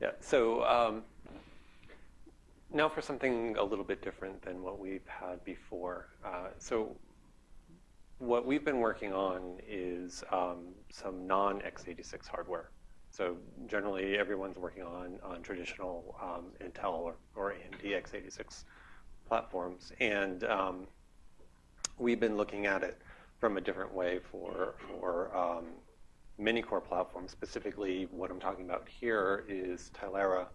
Yeah. So um, now for something a little bit different than what we've had before. Uh, so what we've been working on is um, some non-x86 hardware. So generally, everyone's working on, on traditional um, Intel or, or AMD x86 platforms. And um, we've been looking at it from a different way for, for um, many-core platforms. Specifically, what I'm talking about here is Tilera.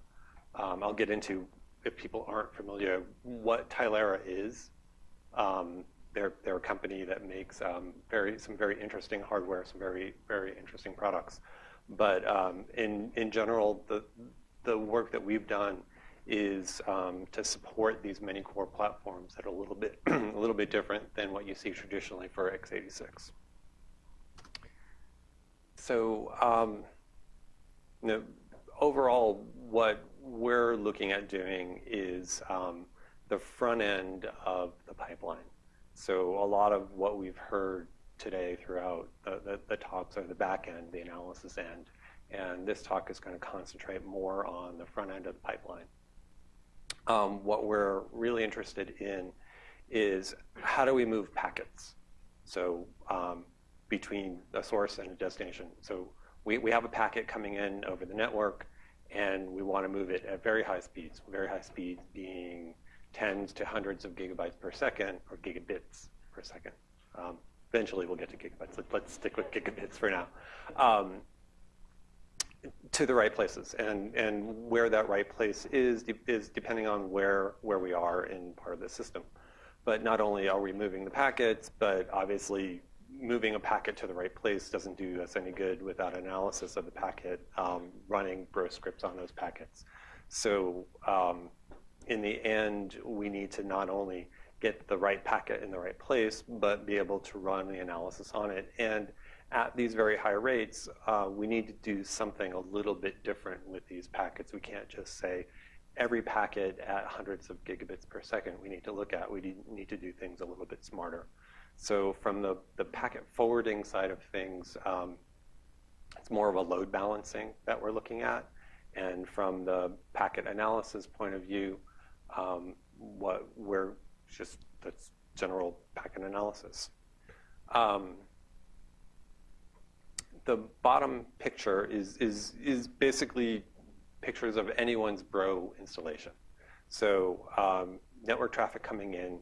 Um, I'll get into, if people aren't familiar, what Tilera is. Um, they're, they're a company that makes um, very, some very interesting hardware, some very, very interesting products. But um, in, in general, the, the work that we've done is um, to support these many core platforms that are a little bit, a little bit different than what you see traditionally for x86. So um, you know, overall, what we're looking at doing is um, the front end of the pipeline. So a lot of what we've heard today throughout the, talks are the back end, the analysis end. And this talk is going to concentrate more on the front end of the pipeline. Um, what we're really interested in is how do we move packets? So between a source and a destination. So we, we have a packet coming in over the network, and we want to move it at very high speeds, very high speeds being tens to hundreds of gigabytes per second or gigabits per second. Um, eventually we'll get to gigabytes. But Let, us stick with gigabits for now. Um, to the right places, and and where that right place is is depending on where where we are in part of the system. But not only are we moving the packets, but obviously moving a packet to the right place doesn't do us any good without analysis of the packet, um, running bro scripts on those packets. So um, in the end, we need to not only get the right packet in the right place, but be able to run the analysis on it. And at these very high rates, uh, we need to do something a little bit different with these packets. We can't just say every packet at hundreds of gigabits per second we need to look at. We need to do things a little bit smarter. So from the, the packet forwarding side of things, um, it's more of a load balancing that we're looking at. And from the packet analysis point of view, um, what we're just that's general packet analysis. Um, the bottom picture is, is, is basically pictures of anyone's Bro installation. So um, network traffic coming in,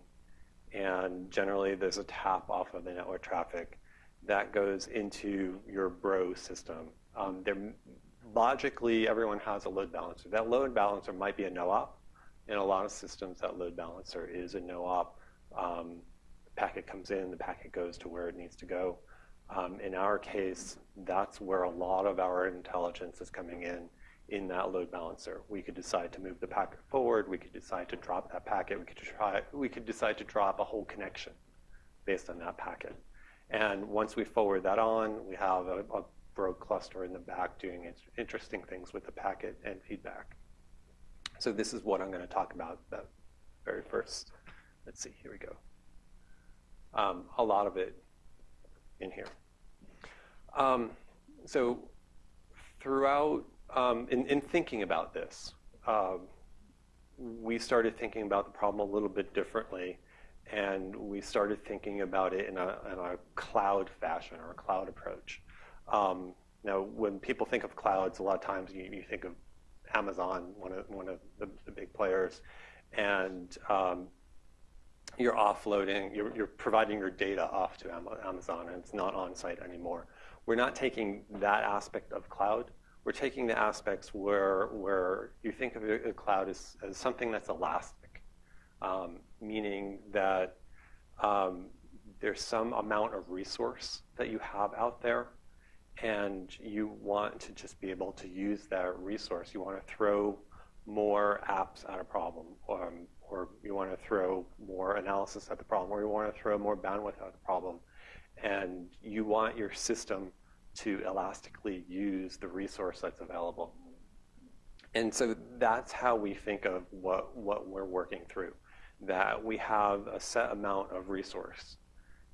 and generally there's a tap off of the network traffic that goes into your Bro system. Um, logically, everyone has a load balancer. That load balancer might be a no-op, in a lot of systems, that load balancer is a no-op. Um, packet comes in, the packet goes to where it needs to go. Um, in our case, that's where a lot of our intelligence is coming in, in that load balancer. We could decide to move the packet forward, we could decide to drop that packet, we could, try, we could decide to drop a whole connection based on that packet. And once we forward that on, we have a, a Bro cluster in the back doing interesting things with the packet and feedback. So this is what I'm going to talk about that very first. Let's see, here we go. Um, a lot of it in here. Um, so throughout, um, in, in, thinking about this, um, we started thinking about the problem a little bit differently, and we started thinking about it in a, in a cloud fashion or a cloud approach. Um, now, when people think of clouds, a lot of times you, you think of Amazon, one of, one of the, the big players, and um, you're offloading, you're, you're, providing your data off to Amazon, and it's not on site anymore. We're not taking that aspect of cloud. We're taking the aspects where, where you think of a cloud as, as something that's elastic, um, meaning that um, there's some amount of resource that you have out there and you want to just be able to use that resource. You want to throw more apps at a problem, um, or you want to throw more analysis at the problem, or you want to throw more bandwidth at the problem. And you want your system to elastically use the resource that's available. And so that's how we think of what, what we're working through, that we have a set amount of resource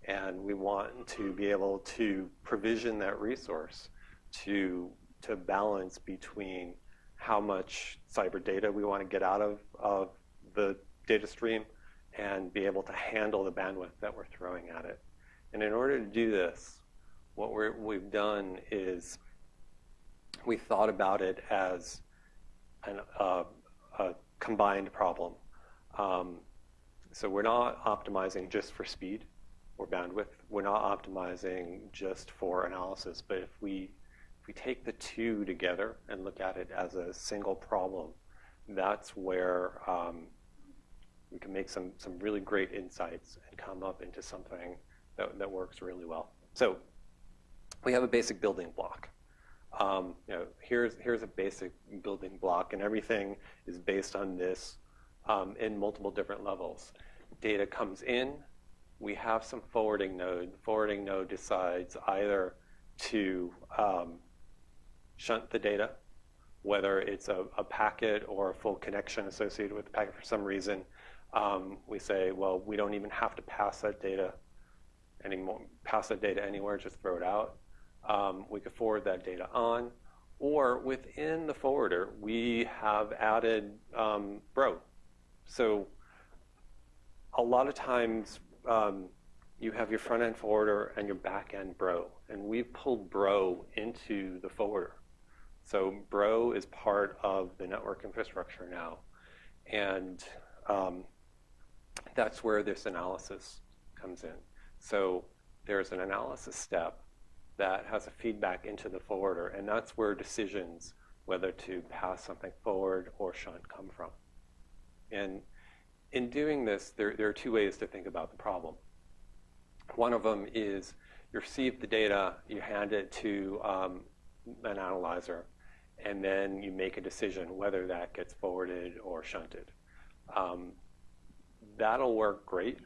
and we want to be able to provision that resource to, to balance between how much cyber data we want to get out of, of the data stream, and be able to handle the bandwidth that we're throwing at it. And in order to do this, what we have done is we thought about it as an, uh, a combined problem. Um, so we're not optimizing just for speed or bandwidth. We're not optimizing just for analysis. But if we if we take the two together and look at it as a single problem, that's where um, we can make some some really great insights and come up into something that, that works really well. So we have a basic building block. Um, you know, here's here's a basic building block, and everything is based on this um, in multiple different levels. Data comes in, we have some forwarding node. The forwarding node decides either to um, shunt the data, whether it's a, a, packet or a full connection associated with the packet for some reason. Um, we say, well, we don't even have to pass that data anymore, pass that data anywhere, just throw it out. Um, we could forward that data on. Or within the forwarder, we have added um, Bro. So a lot of times um, you have your front end forwarder and your back end Bro. And we've pulled Bro into the forwarder. So Bro is part of the network infrastructure now. And um, that's where this analysis comes in. So there's an analysis step that has a feedback into the forwarder, and that's where decisions whether to pass something forward or shunt come from. And in doing this, there, there are two ways to think about the problem. One of them is you receive the data, you hand it to um, an analyzer, and then you make a decision whether that gets forwarded or shunted. Um, that'll work great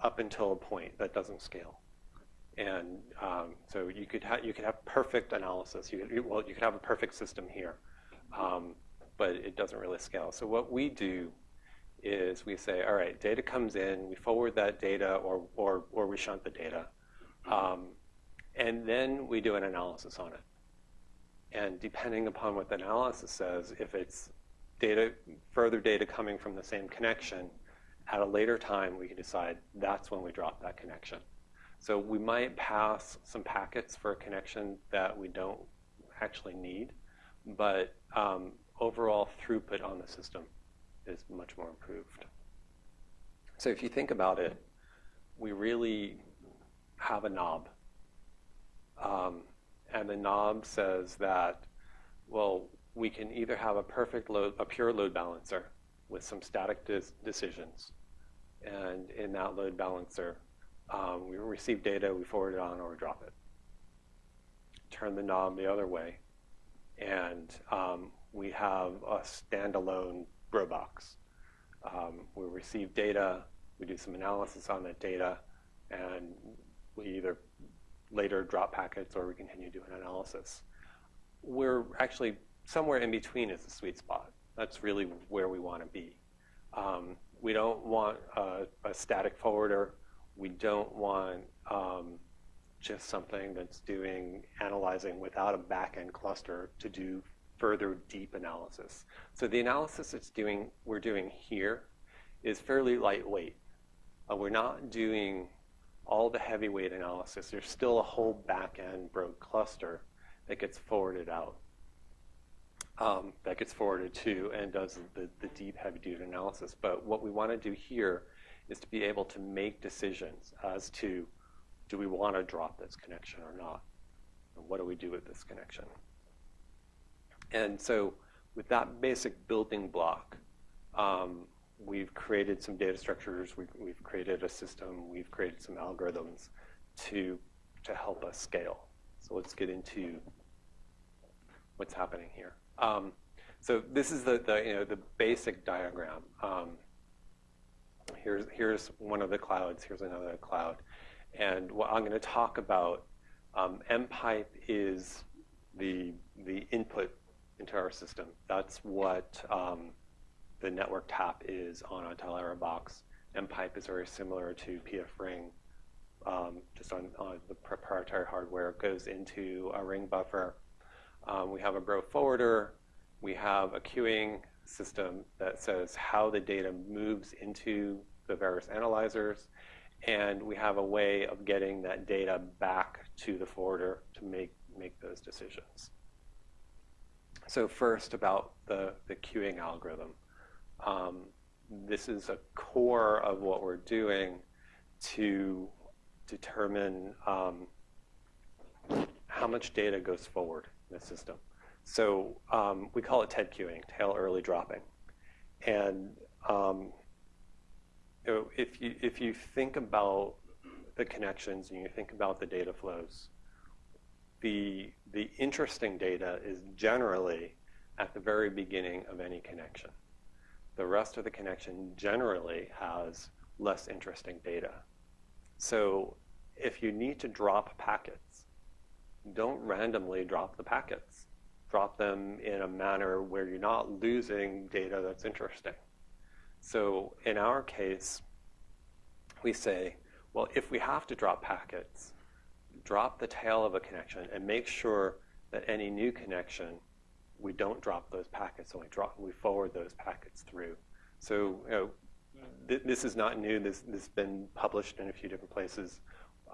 up until a point that doesn't scale. And um, so you could have you could have perfect analysis. You could, well, you could have a perfect system here, um, but it doesn't really scale. So what we do is we say, all right, data comes in, we forward that data, or or or we shunt the data, um, and then we do an analysis on it. And depending upon what the analysis says, if it's data, further data coming from the same connection, at a later time we can decide that's when we drop that connection. So we might pass some packets for a connection that we don't actually need, but um, overall throughput on the system is much more improved. So if you think about it, we really have a knob. Um, and the knob says that, well, we can either have a perfect load, a pure load balancer with some static decisions. And in that load balancer, um, we receive data, we forward it on, or we drop it. Turn the knob the other way, and um, we have a standalone bro box. Um, we receive data, we do some analysis on that data, and we either later drop packets or we continue doing analysis. We're actually somewhere in between is the sweet spot. That's really where we want to be. Um, we don't want a, a static forwarder we don't want um, just something that's doing analyzing without a back-end cluster to do further deep analysis. So the analysis it's doing, we're doing here is fairly lightweight. Uh, we're not doing all the heavyweight analysis. There's still a whole back-end Bro cluster that gets forwarded out, um, that gets forwarded to and does the, the deep heavy-duty analysis. But what we want to do here is to be able to make decisions as to do we want to drop this connection or not? And what do we do with this connection? And so with that basic building block, um, we've created some data structures, we've, we've created a system, we've created some algorithms to, to help us scale. So let's get into what's happening here. Um, so this is the, the, you know, the basic diagram. Um, here's, here's one of the clouds, here's another cloud. And what I'm going to talk about, um, MPipe is the, the input into our system. That's what um, the network tap is on a Tilera box. MPipe is very similar to PF Ring, um, just on, on, the proprietary hardware. It goes into a ring buffer. Um, we have a Bro forwarder, We have a queuing system that says how the data moves into the various analyzers, and we have a way of getting that data back to the forwarder to make, make those decisions. So first about the, the queuing algorithm. Um, this is a core of what we're doing to determine um, how much data goes forward in the system. So um, we call it TED queuing, tail early dropping. And um, if, you, if you think about the connections and you think about the data flows, the, the interesting data is generally at the very beginning of any connection. The rest of the connection generally has less interesting data. So if you need to drop packets, don't randomly drop the packets. Drop them in a manner where you're not losing data that's interesting. So in our case, we say, well, if we have to drop packets, drop the tail of a connection and make sure that any new connection, we don't drop those packets and we, drop, we forward those packets through. So you know, th this is not new. This, this has been published in a few different places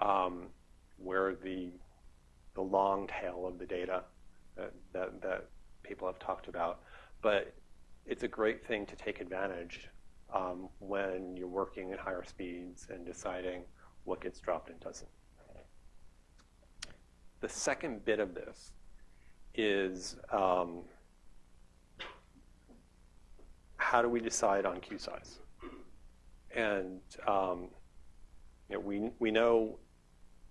um, where the, the long tail of the data that, that, people have talked about. But it's a great thing to take advantage um, when you're working at higher speeds and deciding what gets dropped and doesn't. The second bit of this is um, how do we decide on queue size? And um, you know, we, we know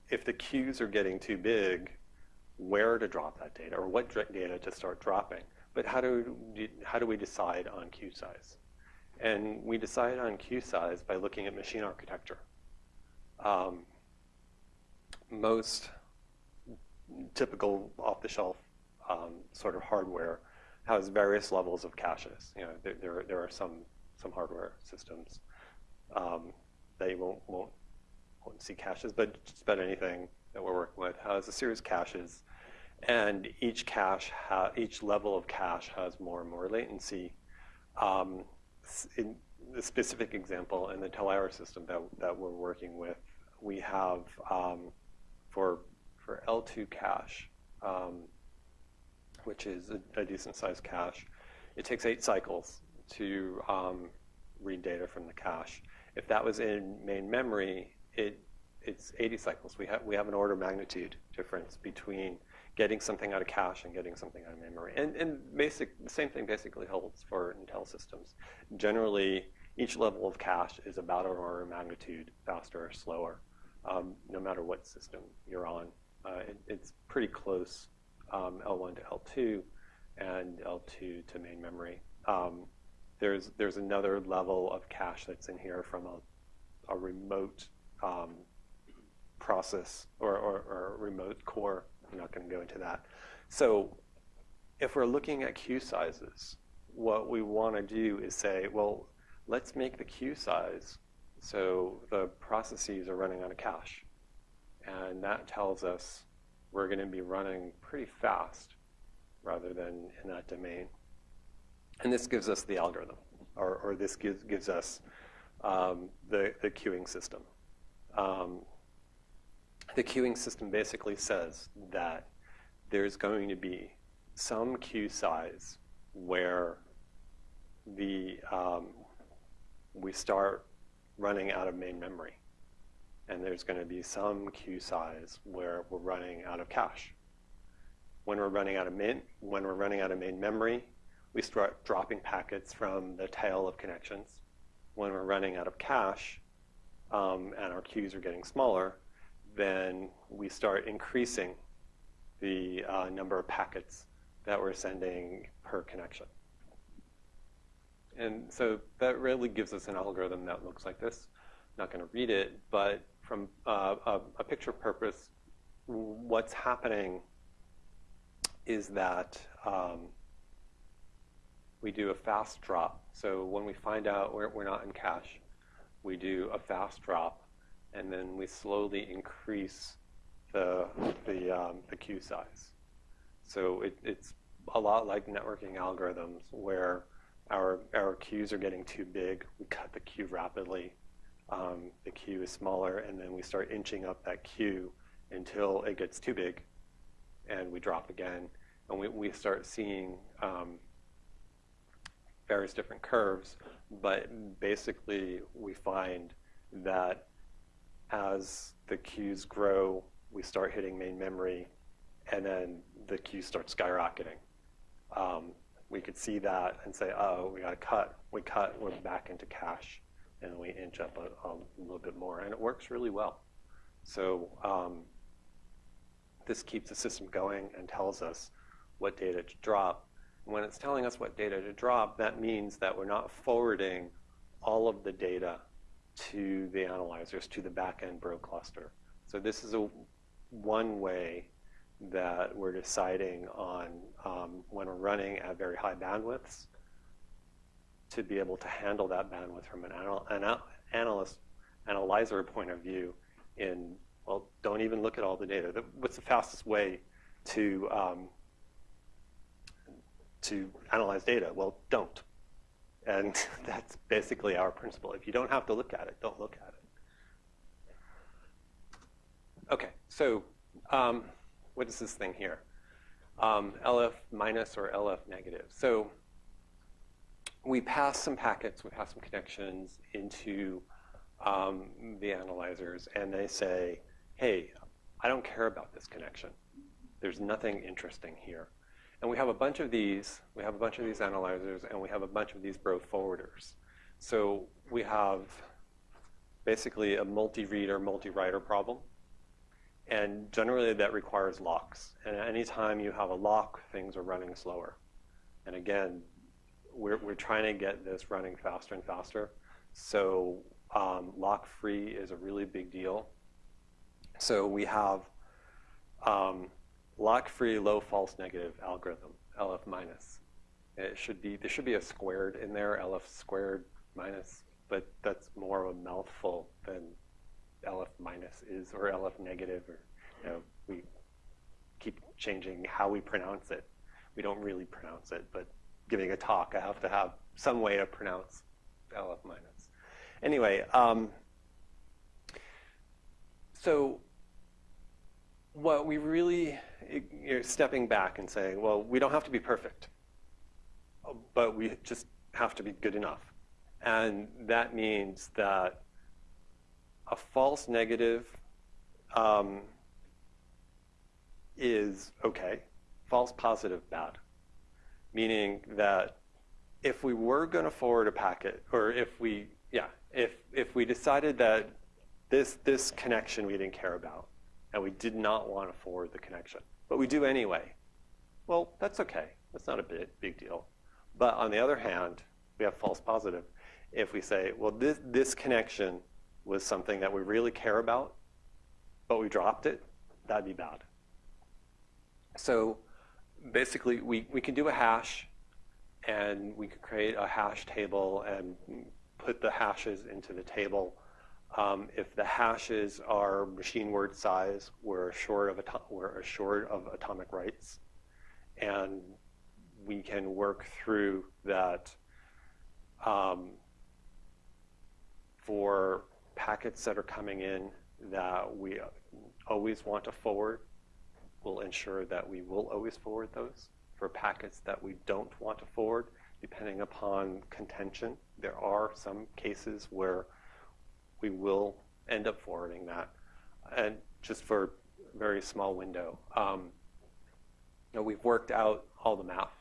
if the queues are getting too big, where to drop that data or what data to start dropping. But how do, how do we decide on queue size? And we decide on queue size by looking at machine architecture. Um, most typical off-the-shelf um, sort of hardware has various levels of caches. You know, there, there, there are some, some hardware systems um, that you won't, won't, won't see caches, but just about anything that we're working with has a series of caches, and each cache, each level of cache has more and more latency. Um, in the specific example in the Tilera system that, that we're working with, we have um, for for L2 cache, um, which is a, a, decent sized cache, it takes eight cycles to um, read data from the cache. If that was in main memory, it it's 80 cycles. We have we have an order of magnitude difference between getting something out of cache and getting something out of memory. And and basic the same thing basically holds for Intel systems. Generally, each level of cache is about an order of magnitude faster or slower, um, no matter what system you're on. Uh, it, it's pretty close um, L1 to L2 and L2 to main memory. Um, there's there's another level of cache that's in here from a, a remote um, process or, or, or remote core. I'm not going to go into that. So if we're looking at queue sizes, what we want to do is say, well, let's make the queue size so the processes are running on a cache. And that tells us we're going to be running pretty fast rather than in that domain. And this gives us the algorithm, or, or this gives, gives us um, the, the queuing system. Um, the queuing system basically says that there's going to be some queue size where the um, we start running out of main memory. And there's going to be some queue size where we're running out of cache. When we're running out of main, when we're running out of main memory, we start dropping packets from the tail of connections. When we're running out of cache um, and our queues are getting smaller, then we start increasing the uh, number of packets that we're sending per connection. And so that really gives us an algorithm that looks like this. I'm not going to read it, but from uh, a, a, picture purpose, what's happening is that um, we do a fast drop. So when we find out we're, we're not in cache, we do a fast drop and then we slowly increase the, the, um, the queue size. So it, it's a lot like networking algorithms where our, our queues are getting too big. We cut the queue rapidly. Um, the queue is smaller, and then we start inching up that queue until it gets too big, and we drop again. And we, we start seeing um, various different curves, but basically we find that as the queues grow, we start hitting main memory, and then the queue starts skyrocketing. Um, we could see that and say, oh, we got to cut. We cut, we're back into cache, and we inch up a, a, little bit more, and it works really well. So um, this keeps the system going and tells us what data to drop. And When it's telling us what data to drop, that means that we're not forwarding all of the data to the analyzers, to the backend Bro cluster. So this is a one way that we're deciding on um, when we're running at very high bandwidths to be able to handle that bandwidth from an, anal an analyst analyzer point of view in, well, don't even look at all the data. What's the fastest way to, um, to analyze data? Well, don't. And that's basically our principle. If you don't have to look at it, don't look at it. Okay, so um, what is this thing here? Um, LF minus or LF negative. So we pass some packets, we pass some connections into um, the analyzers, and they say, hey, I don't care about this connection. There's nothing interesting here. And we have a bunch of these, we have a bunch of these analyzers, and we have a bunch of these bro forwarders. So we have basically a multi-reader, multi-writer problem. And generally that requires locks. And anytime you have a lock, things are running slower. And again, we're, we're trying to get this running faster and faster. So um, lock-free is a really big deal. So we have um, lock-free low false negative algorithm, LF minus. It should be, there should be a squared in there, LF squared minus, but that's more of a mouthful than LF minus is or LF negative or, you know, we keep changing how we pronounce it. We don't really pronounce it, but giving a talk, I have to have some way to pronounce LF minus. Anyway, um, so what we really, you're stepping back and saying, well, we don't have to be perfect, but we just have to be good enough. And that means that a false negative um, is okay, false positive bad. Meaning that if we were going to forward a packet, or if we, yeah, if, if we decided that this, this connection we didn't care about, and we did not want to forward the connection, but we do anyway, well, that's okay. That's not a big, big deal. But on the other hand, we have false positive. If we say, well, this, this connection was something that we really care about, but we dropped it, that'd be bad. So basically, we, we can do a hash, and we could create a hash table and put the hashes into the table. Um, if the hashes are machine word size, we're assured of, we're short of atomic writes. And we can work through that um, for packets that are coming in that we always want to forward, we'll ensure that we will always forward those. For packets that we don't want to forward, depending upon contention, there are some cases where we will end up forwarding that. And just for a very small window, um, you know, we've worked out all the math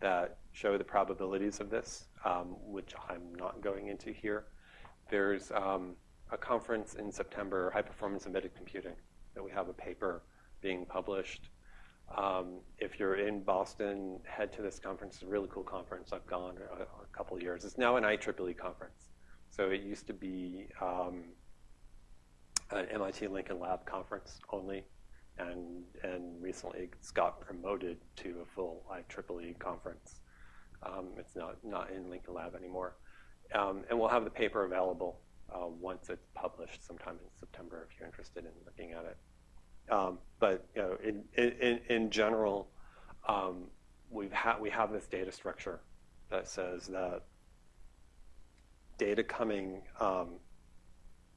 that show the probabilities of this, um, which I'm not going into here. There's um, a conference in September, High Performance Embedded Computing, that we have a paper being published. Um, if you're in Boston, head to this conference. It's a really cool conference. I've gone a, a couple years. It's now an IEEE conference. So it used to be um, an MIT Lincoln Lab conference only, and, and recently it's got promoted to a full IEEE conference. Um, it's not, not in Lincoln Lab anymore. Um, and we'll have the paper available uh, once it's published sometime in September if you're interested in looking at it. Um, but you know, in, in, in general, um, we we've ha we have this data structure that says that data coming, um,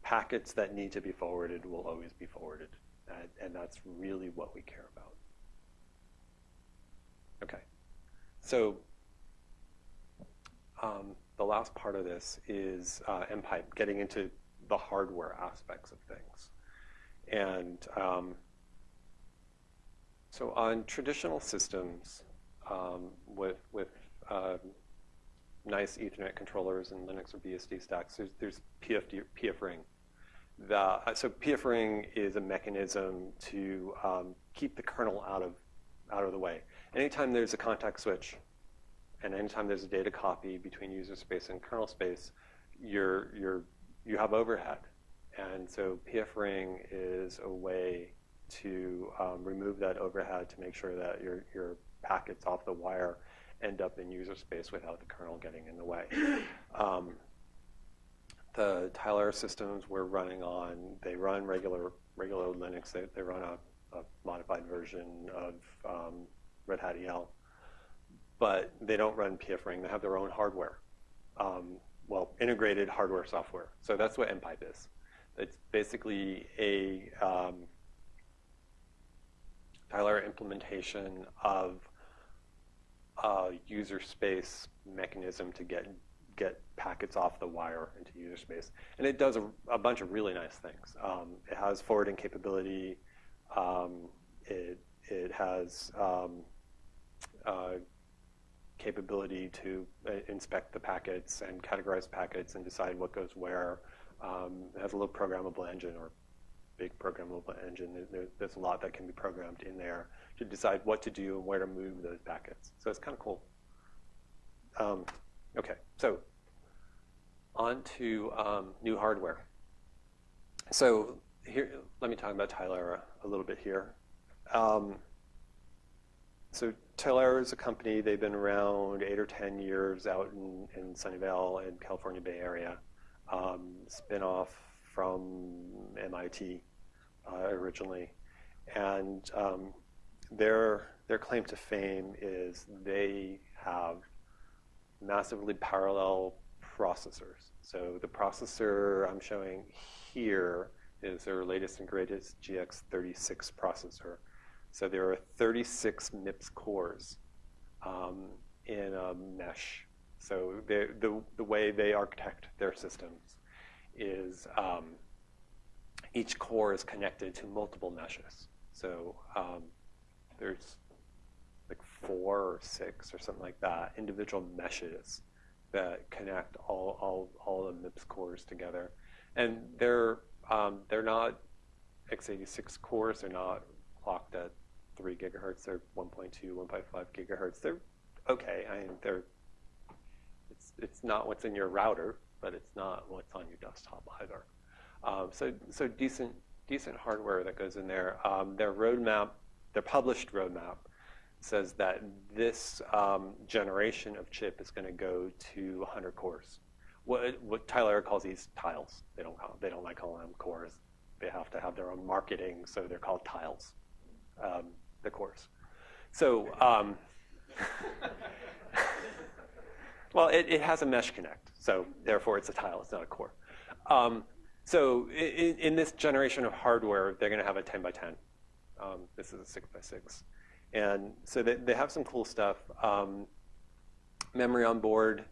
packets that need to be forwarded will always be forwarded. And, and that's really what we care about. Okay, so um, the last part of this is uh, MPipe, getting into the hardware aspects of things. And um, so on traditional systems um, with, with uh, nice Ethernet controllers and Linux or BSD stacks, there's, there's PFD. The, uh, so PFRing is a mechanism to um, keep the kernel out of, out of the way. Anytime there's a context switch and anytime there's a data copy between user space and kernel space, you're, you're, you have overhead. And so PFRing is a way to um, remove that overhead to make sure that your, your packets off the wire end up in user space without the kernel getting in the way. Um, the Tilera systems we're running on, they run regular regular Linux. They, they run a, a modified version of um, Red Hat EL, but they don't run PFRing. They have their own hardware, um, well, integrated hardware software. So that's what MPipe is. It's basically a um, Tilera implementation of a user space mechanism to get get packets off the wire into user space. And it does a, a bunch of really nice things. Um, it has forwarding capability. Um, it, it has um, uh, capability to uh, inspect the packets and categorize packets and decide what goes where. Um, it has a little programmable engine or big programmable engine. There, there's a lot that can be programmed in there to decide what to do and where to move those packets. So it's kind of cool. Um, okay, so on to um, new hardware. So here, let me talk about Tilera a little bit here. Um, so Tilera is a company, they've been around eight or 10 years out in, in Sunnyvale and California Bay Area. Um, spin off from MIT uh, originally. And um, their, their claim to fame is they have massively parallel processors. So the processor I'm showing here is their latest and greatest GX36 processor. So there are 36 MIPS cores um, in a mesh. So the, the way they architect their systems is um, each core is connected to multiple meshes. So um, there's like four or six or something like that, individual meshes that connect all, all, all the MIPS cores together. And they're, um, they're not x86 cores, they're not clocked at 3 gigahertz, they're 1.2, 1.5 gigahertz. They're okay, I mean, they're, it's, it's not what's in your router, but it's not what's on your desktop either. Um, so, so decent, decent hardware that goes in there. Um, their roadmap their published roadmap says that this um, generation of chip is going to go to 100 cores. What, what Tilera calls these tiles. They don't call, they don't like calling them cores. They have to have their own marketing, so they're called tiles. Um, the cores. So, um, well, it, it, has a mesh connect, so therefore it's a tile. It's not a core. Um, so in, in, this generation of hardware, they're going to have a 10 by 10 um, this is a six by six. And so they, they have some cool stuff. Um, memory on board.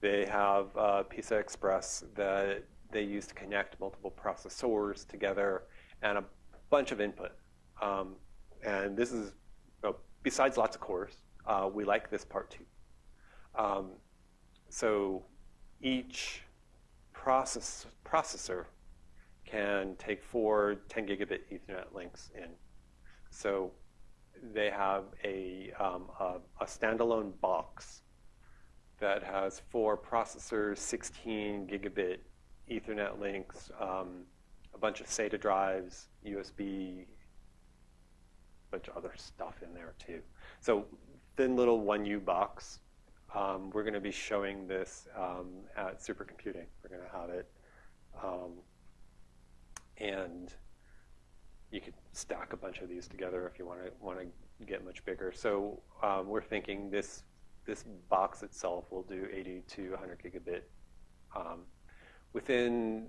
They have uh, PCI Express that they use to connect multiple processors together and a bunch of input. Um, and this is, besides lots of cores, uh, we like this part too. Um, so each process, processor can take four 10 gigabit Ethernet links in. So they have a, um, a, a, standalone box that has four processors, 16 gigabit Ethernet links, um, a bunch of SATA drives, USB, a bunch of other stuff in there too. So thin little 1U box. Um, we're going to be showing this um, at supercomputing. We're going to have it. And you could stack a bunch of these together if you want to want to get much bigger. So um, we're thinking this this box itself will do 80 to 100 gigabit. Um, within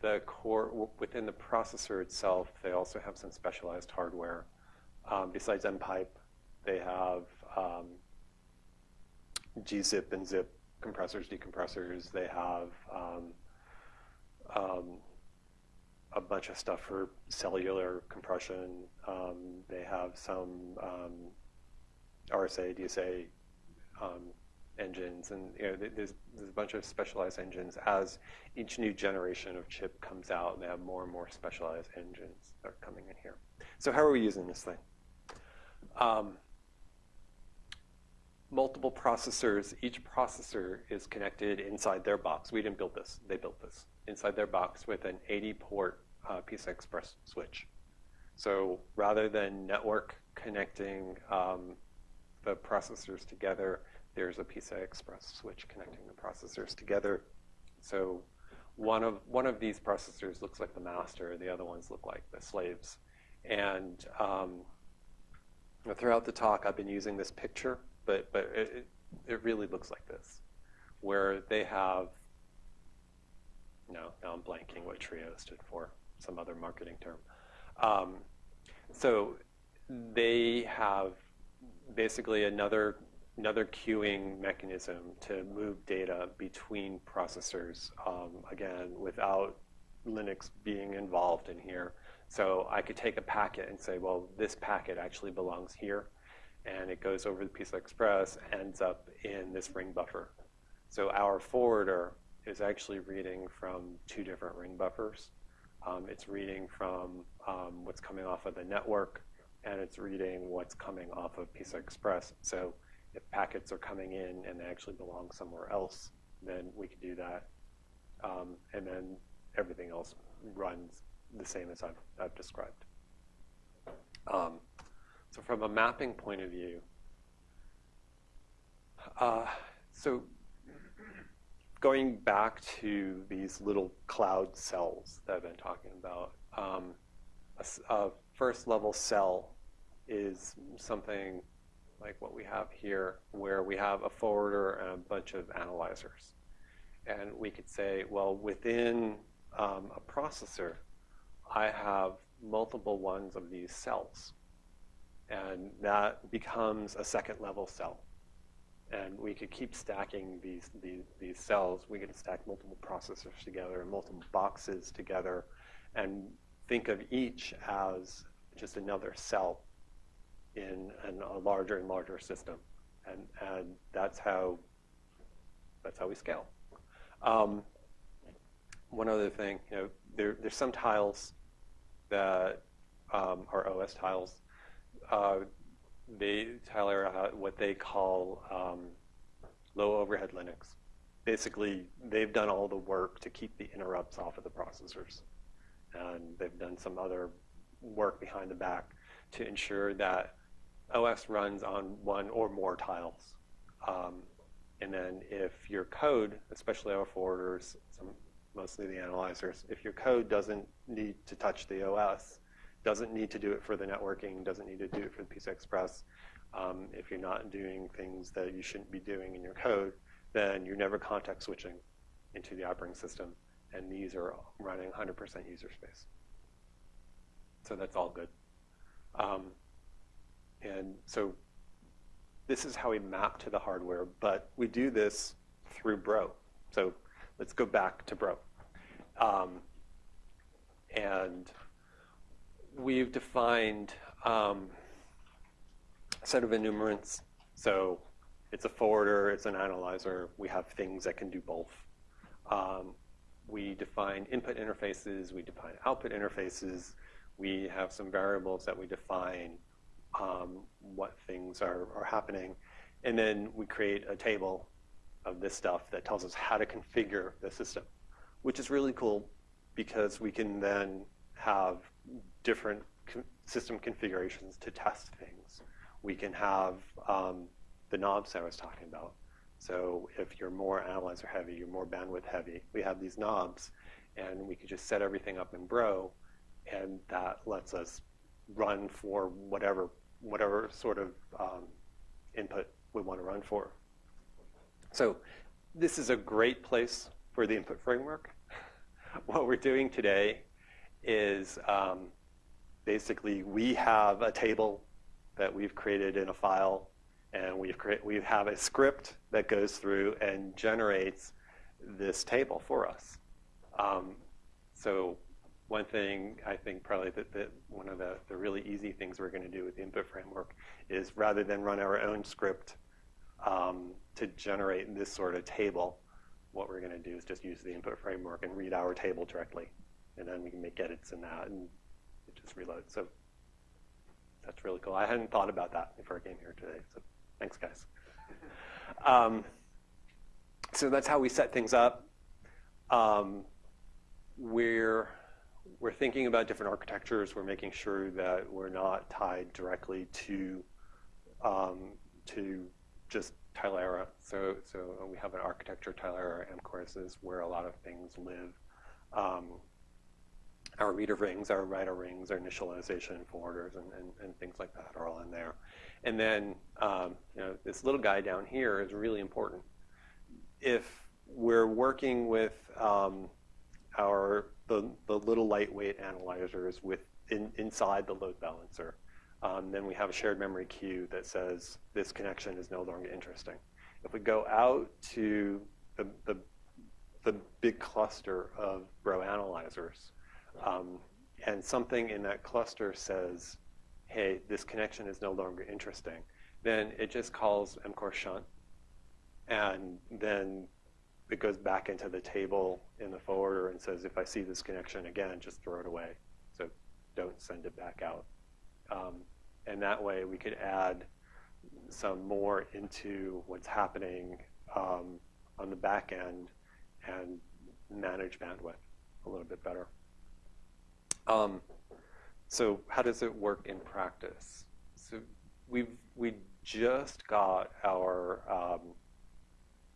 the core, within the processor itself, they also have some specialized hardware. Um, besides M-Pipe, they have um, gzip and zip compressors, decompressors. They have um, um, a bunch of stuff for cellular compression. Um, they have some um, RSA, DSA um, engines, and you know, there's, there's a bunch of specialized engines. As each new generation of chip comes out, they have more and more specialized engines that are coming in here. So how are we using this thing? Multiple processors. Each processor is connected inside their box. We didn't build this. They built this inside their box with an 80-port uh, PCI Express switch. So rather than network connecting um, the processors together, there's a PCI Express switch connecting the processors together. So one of, one of these processors looks like the master, the other ones look like the slaves. And um, throughout the talk, I've been using this picture, but, but it, it really looks like this, where they have, no, now I'm blanking what TRIO stood for, some other marketing term. Um, so they have basically another another queuing mechanism to move data between processors, um, again, without Linux being involved in here. So I could take a packet and say, well, this packet actually belongs here, and it goes over the PCI Express, ends up in this ring buffer. So our forwarder is actually reading from two different ring buffers. Um, it's reading from um, what's coming off of the network, and it's reading what's coming off of PCI Express. So if packets are coming in and they actually belong somewhere else, then we could do that. Um, and then everything else runs the same as I've, I've described. Um, so from a mapping point of view, uh, so going back to these little cloud cells that I've been talking about, um, a, a first level cell is something like what we have here, where we have a forwarder and a bunch of analyzers. And we could say, well, within um, a processor, I have multiple ones of these cells. And that becomes a second level cell. And we could keep stacking these, these, these cells. We could stack multiple processors together and multiple boxes together and think of each as just another cell in, a larger and larger system. And, and that's how that's how we scale. Um, one other thing, you know, there, there's some tiles that um, are OS tiles. Uh, they Tilera uh, what they call um, low overhead Linux. Basically, they've done all the work to keep the interrupts off of the processors, and they've done some other work behind the back to ensure that OS runs on one or more tiles. Um, and then if your code, especially our forwarders, some, mostly the analyzers, if your code doesn't need to touch the OS, doesn't need to do it for the networking, doesn't need to do it for the PCI Express, um, if you're not doing things that you shouldn't be doing in your code, then you're never context switching into the operating system. And these are running 100% user space. So that's all good. Um, and so this is how we map to the hardware, but we do this through Bro. So let's go back to Bro. Um, and we've defined um, a set of enumerants. So it's a forwarder, it's an analyzer. We have things that can do both. Um, we define input interfaces, we define output interfaces. We have some variables that we define um, what things are, are happening. And then we create a table of this stuff that tells us how to configure the system, which is really cool because we can then have different system configurations to test things. We can have um, the knobs I was talking about. So if you're more analyzer heavy, you're more bandwidth heavy, we have these knobs and we can just set everything up in Bro and that lets us run for whatever whatever sort of um, input we want to run for. So this is a great place for the input framework. what we're doing today is um, basically we have a table that we've created in a file, and we've create, we have a script that goes through and generates this table for us. Um, so one thing I think probably that, that one of the, the really easy things we're going to do with the input framework is rather than run our own script um, to generate this sort of table, what we're going to do is just use the input framework and read our table directly. And then we can make edits in that and it just reloads. So that's really cool. I hadn't thought about that before I came here today. So thanks, guys. Um, so that's how we set things up. Um, we're we're thinking about different architectures. We're making sure that we're not tied directly to um, to just Tilera. So so we have an architecture Tilera M courses where a lot of things live. Our reader rings, our writer rings, our initialization forwarders, and, and, and, things like that are all in there. And then um, you know, this little guy down here is really important. If we're working with um, our the, the little lightweight analyzers with in, inside the load balancer. Um, then we have a shared memory queue that says this connection is no longer interesting. If we go out to the, the, the big cluster of Bro analyzers, um, and something in that cluster says, hey, this connection is no longer interesting, then it just calls mcore shunt, and then it goes back into the table in the forwarder and says, if I see this connection again, just throw it away. So don't send it back out. Um, and that way we could add some more into what's happening um, on the back end and manage bandwidth a little bit better. Um, so how does it work in practice? So we've we just got our um,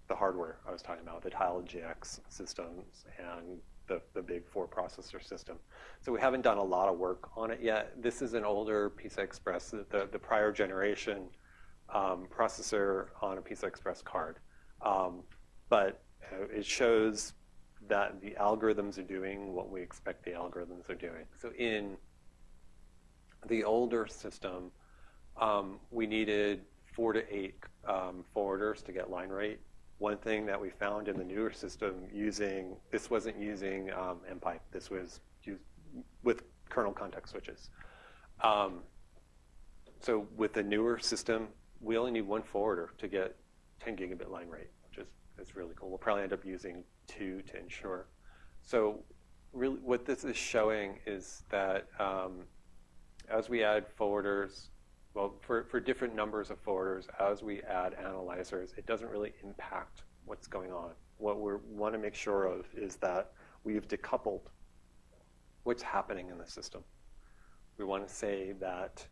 the hardware I was talking about, the Tile GX systems and the, the big four processor system. So we haven't done a lot of work on it yet. This is an older PCI Express, the, the prior generation um, processor on a PCI Express card. Um, but uh, it shows that the algorithms are doing what we expect the algorithms are doing. So in the older system, um, we needed four to eight um, forwarders to get line rate one thing that we found in the newer system using, this wasn't using um, MPipe, this was used with kernel context switches. Um, so with the newer system, we only need one forwarder to get 10 gigabit line rate, which is, is really cool. We'll probably end up using two to ensure. So really what this is showing is that um, as we add forwarders, well, for, for different numbers of forwarders, as we add analyzers, it doesn't really impact what's going on. What we want to make sure of is that we've decoupled what's happening in the system. We want to say that,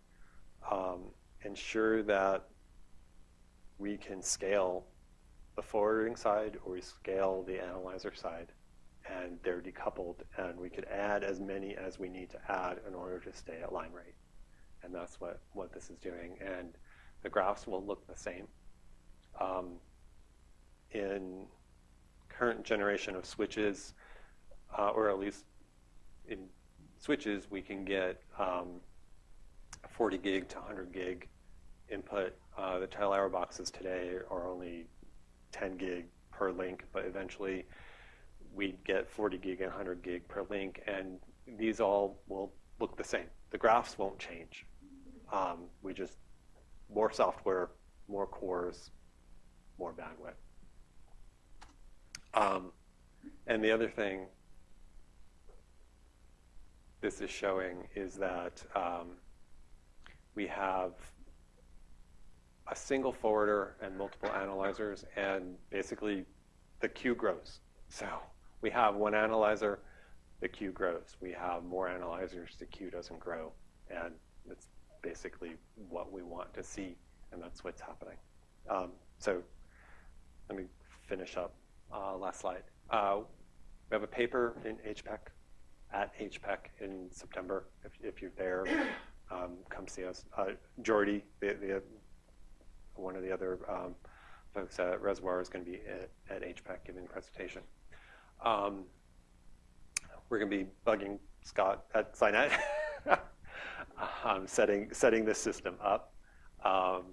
um, ensure that we can scale the forwarding side or we scale the analyzer side and they're decoupled and we could add as many as we need to add in order to stay at line rate and that's what, what this is doing. And the graphs will look the same. Um, in current generation of switches, uh, or at least in switches, we can get um, 40 gig to 100 gig input. Uh, the Tilera boxes today are only 10 gig per link, but eventually we'd get 40 gig and 100 gig per link, and these all will look the same. The graphs won't change. Um, we just, more software, more cores, more bandwidth. Um, and the other thing this is showing is that um, we have a single forwarder and multiple analyzers, and basically the queue grows. So we have one analyzer, the queue grows. We have more analyzers, the queue doesn't grow. And it's basically what we want to see, and that's what's happening. Um, so let me finish up. Uh, last slide. Uh, we have a paper in HPEC, at HPEC in September, if, if you're there. um, come see us. Uh, Jordi, the, the, one of the other um, folks at Reservoir is going to be at, at HPEC giving a presentation. Um, we're going to be bugging Scott at SCinet, um, setting, setting this system up. Um,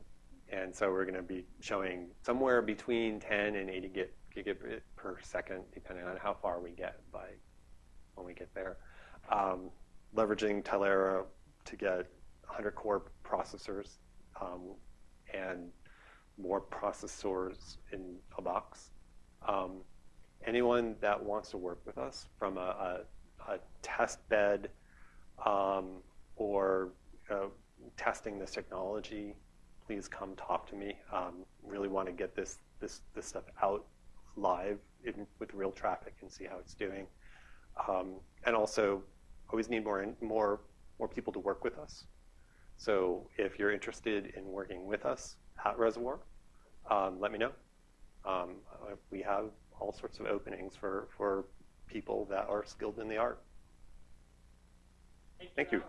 and so we're going to be showing somewhere between 10 and 80 gig, gigabit per second, depending on how far we get by when we get there. Um, leveraging Tilera to get 100 core processors um, and more processors in a box. Um, anyone that wants to work with us from a, a, a test bed um, or uh, testing this technology, please come talk to me. Um, really want to get this, this, this stuff out live in, with real traffic and see how it's doing. Um, and also, always need more, and more, more people to work with us. So if you're interested in working with us at Reservoir, um, let me know. Um, we have all sorts of openings for, for people that are skilled in the art. Thank you.